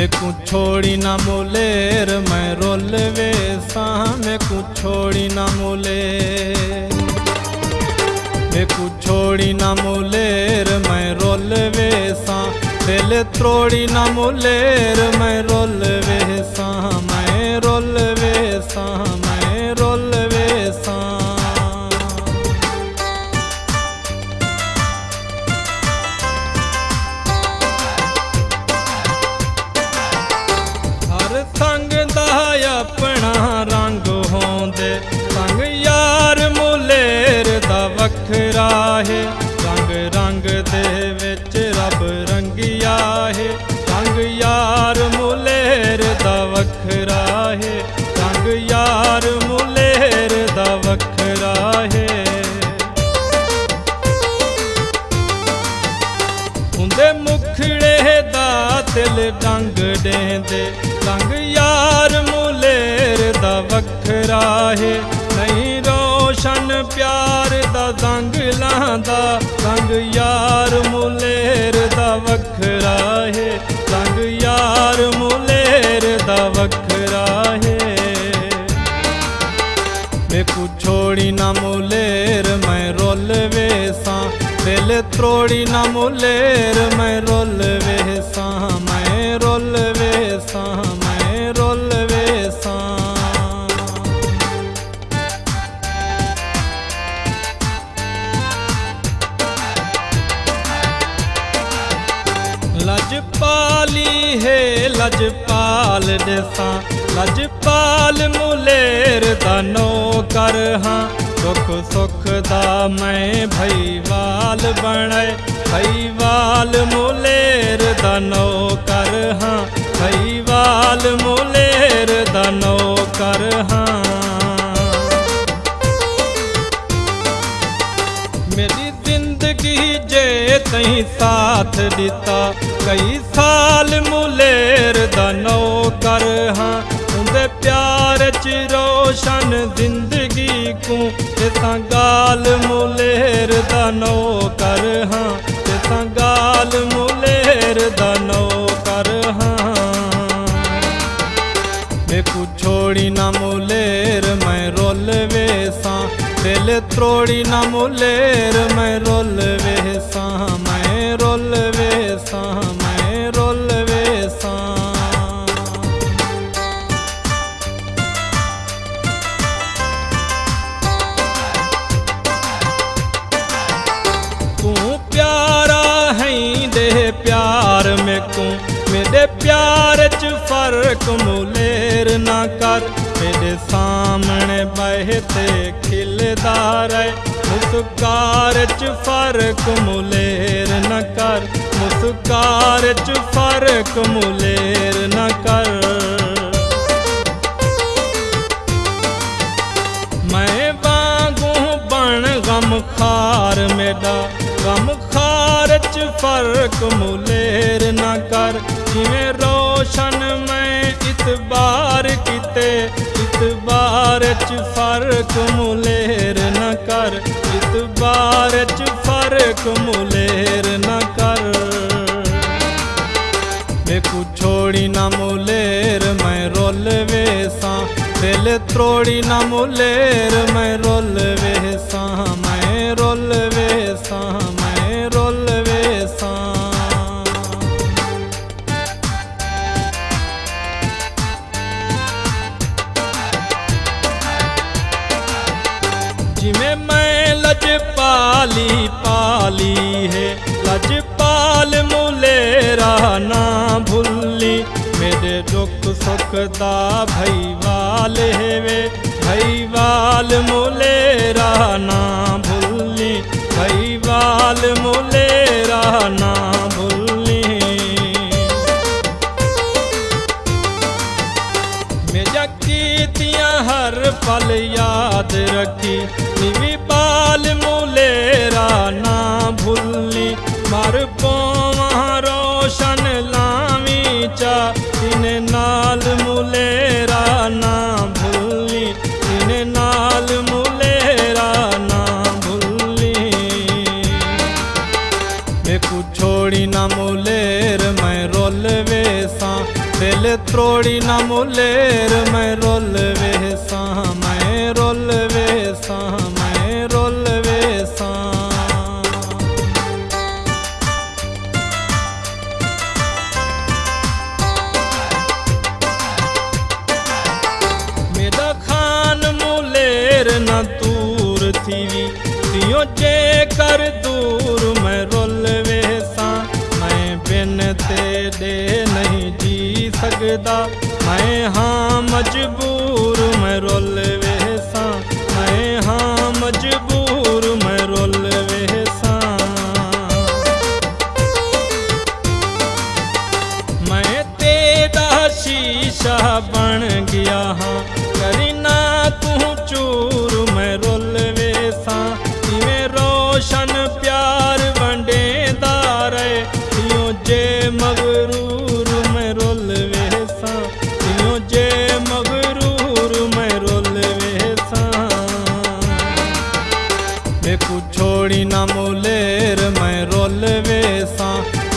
મેકું છોડી ના મોલેર મેં રોલવે સા મેકું છોડી ના મોલે મેકું છોડી ના મોલેર મેં રોલવે સા ਦਿਲ ਤਰੋੜੀ ਨਾ ਮੁਲੇਰ ਮੈਂ ਰੋਲ ਵੇਸਾਂ ਮੈਂ ਰੋਲ ਵੇਸਾਂ ਵੱਖਰਾ ਰੰਗ ਰੰਗ ਦੇ ਵਿੱਚ ਰੱਬ ਰੰਗਿਆ ਹੈ। ਰੰਗ ਯਾਰ ਮੁਲੇਰ ਦਾ ਵੱਖਰਾ ਹੈ। ਰੰਗ ਯਾਰ ਮੁਲੇਰ ਦਾ ਵੱਖਰਾ ਹੈ। ਹੁੰਦੇ ਮੁਖੜੇ ਦਾ ਦਿਲ ਡੰਗ ਡੇਂਦੇ। ਰੰਗ ਯਾਰ ਮੁਲੇਰ ਦਾ ਵੱਖਰਾ ਹੈ। ਨਹੀਂ ਰੋਸ਼ਨ ਪਿਆਰ ਦਾ ਦੰਗ ਲਾਂਦਾ ਦੰਗ ਯਾਰ ਮੁਲੇਰ ਦਾ ਵੱਖਰਾ ਹੈ। ਦੰਗ ਯਾਰ ਮੁਲੇਰ ਦਾ ਵੱਖਰਾ ਹੈ। ਮੇਕੂ ਛੋੜੀ ਨਾ ਮੁਲੇਰ, ਮੈਂ ਰੋਲ ਵੇਸਾਂ। ਦਿਲ ਤਰੋੜੀ ਨਾ ਮੁਲੇਰ, ਮੈਂ ਰੋਲ ਵੇ लजपाल ॾिसां लजपाल मुलेर दनो कर हां। सुख सुख दा मैं भईवाल बणे भईवाल मुलेर दनो कर हां। भईवाल मुलेर दनो कर हां। चीजे तई साथ दिता। कई साल मुलेर द न कर हां। उंदे प्यार च रोशन ज़िंदगी को। ॻाल मु मुल त्रोड़ी ना मुलेर मैं रोल वे सा मैं रोल वे सा ਫਰਕ ਮੁਲੇਰ ਨਾ ਕਰ ਮੇਰੇ ਸਾਹਮਣੇ ਬਹਿ ਤੇ ਖਿਲਦਾ ਰਹਿ ਮੁਸਕਾਰ ਚ ਫਰਕ ਮੁਲੇਰ ਨਾ ਕਰ ਮੁਸਕਾਰ ਚ ਫਰਕ ਮੁਲੇਰ ਨਾ ਕਰ ਮੈਂ ਵਾਂਗੂ ਬਣ ਗਮ ਖਾਰ ਮੇਰਾ ਗਮ ਖਾਰ ਚ ਫਰਕ ਮੁਲੇਰ ਨਾ ਕਰ ਜਿਵੇਂ ਰੋਸ਼ਨ ਮੈਂ ਇਤਬਾਰ ਕੀਤੇ ਇਤਬਾਰ ਚ ਫ਼ਰਕ ਮੁਲੇਰ ਨਾ ਕਰ। ਇਤਬਾਰ ਚ ਫ਼ਰਕ ਮੁਲੇਰ ਨਾ ਕਰ। ਵੇਖੂ ਛੋੜੀ ਨਾ ਮੁਲੇਰ, ਮੈਂ ਰੋਲ ਵੇਸਾਂ। ਦਿਲ ਤਰੋੜੀ ਨਾ ਮੁਲੇਰ, ਮੈਂ ਰੋਲ ਵੇਸਾਂ, ਮੈਂ ਰੋਲ ਵੇਸਾਂ। लाली पाली है। लजपाल मुलेरा ना भूली मेरे दुख सुख दा भैवाल है वे। भई वाल मुलेरा ना भूली भई वाल मुलेरा ना भूली मेरा कीतियाँ हर पल याद रखी। निवी मु एकू छोड़ी ना मुलेर, मैं रोल वेसा। दिल त्रोड़ी ना मुलेर, मैं रोल वेसा। मैं रोल वेसा, मैं रोल वेसा। मेरा खान मुलेर ना दूर थी तियो जे कर दूर। जी सघंद मजबूर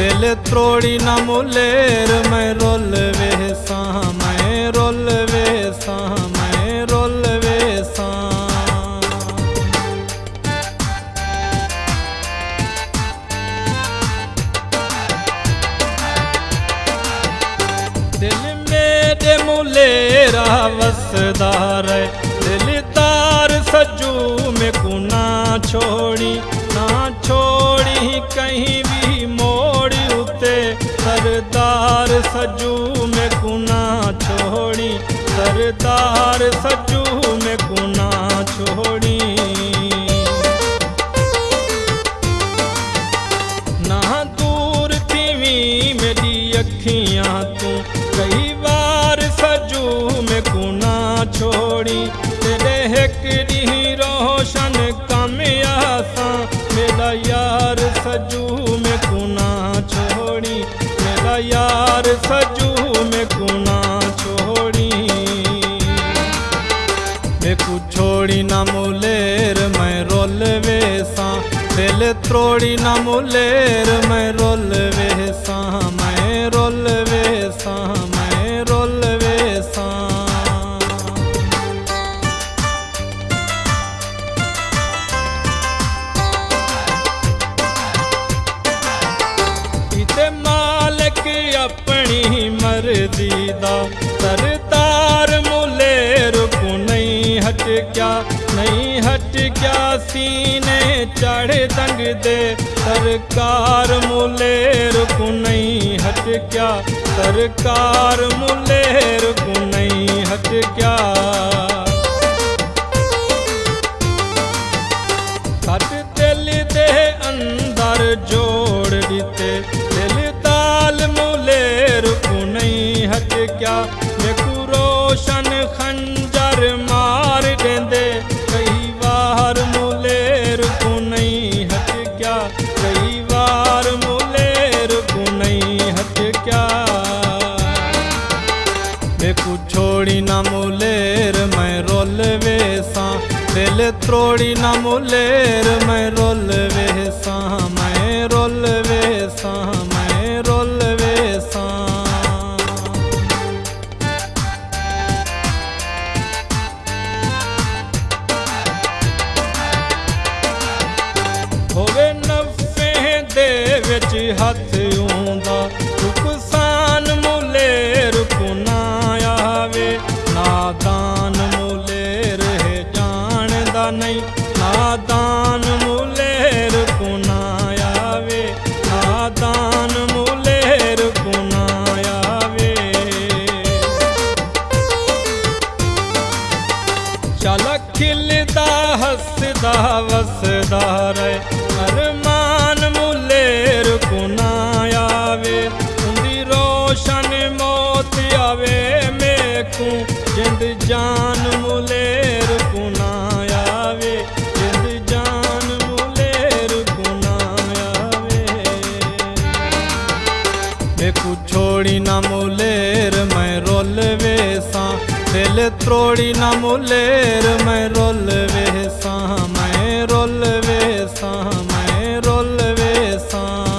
दिल त्रोड़ी ना मुलेर मैं रोल वेसा मैं रोल वेसा मैं रोल वेसा दिल मेरे मुलेरा वसदार दिल तार सजू में कुना छोड़ी, ना छोड़ी कहीं सजू में कुना छोड़ी सरदार सजू में कुना छोड़ी। ना दूर थीवी मेरी अखियां तू कई बार सजू में कुना छोड़ी। तेरे हिकड़ी रोशन कमियासा मेरा यार सजू त्रोड़ी ना मुलेर, मैं रोल वेसा मैं रोल वेसा मैं रोल वेसा इते मालिक अपनी मर्ज़ी दा, सरदार मुलेर को नहीं हट क्या नहीं हट क्या सीने चढ़ दंग दे? सरकार मुले रुकु नहीं हट क्या? सरकार मुले रुकु नहीं हट क्या? हट दिल दे अंदर जोड़ दिते ਕਈ ਵਾਰ ਮੂਲੇ ਰੁਕ ਨਹੀਂ ਹਟਕਿਆ ਮੇਕੂ ਛੋੜੀ ਨਾ ਮੂਲੇਰ, ਮੈਂ ਰੋਲ ਵੇਸਾਂ। ਦਿਲ ਤਰੋੜੀ ਨਾ ਮੂਲੇਰ, ਮੈਂ ਰੋਲ ਵੇ વસદાર અરમાન મુલેર કુનાય આવે ઊંડી રોશન મોતી આવે મેકું જિંદ જાન મુલેર કુનાય આવે જિંદ જાન મુલેર કુનાય આવે મેકું છોડી ના મુલેર મેં રોલવે સા दिल त्रोड़ी ना मुलेर मैं रोल वेसा ਰੁੱਲ ਵੇਸਾਂ ਮੈਂ ਰੁੱਲ ਵੇਸਾਂ